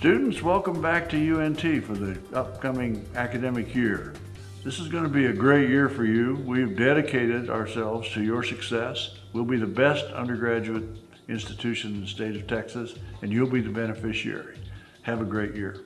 Students, welcome back to UNT for the upcoming academic year. This is going to be a great year for you. We've dedicated ourselves to your success. We'll be the best undergraduate institution in the state of Texas, and you'll be the beneficiary. Have a great year.